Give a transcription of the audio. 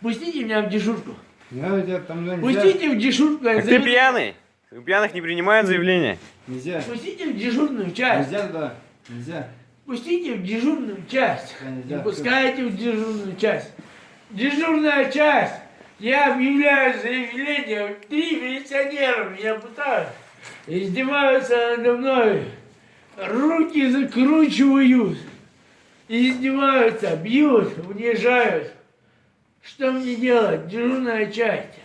Пустите меня в дежурку. Я тебя там нельзя. Пустите в дежурку. я Так ты пьяный? У пьяных не принимают заявления. Нельзя. Пустите в дежурную часть. Нельзя туда. Нельзя. Пустите в дежурную часть. Да, нельзя. Не пускайте в дежурную часть. Дежурная часть. Я объявляю заявление. Три милиционера меня пытают. Издеваются надо мной. Руки закручивают. Издеваются, бьют, унижают. Что мне делать? Дежурная часть.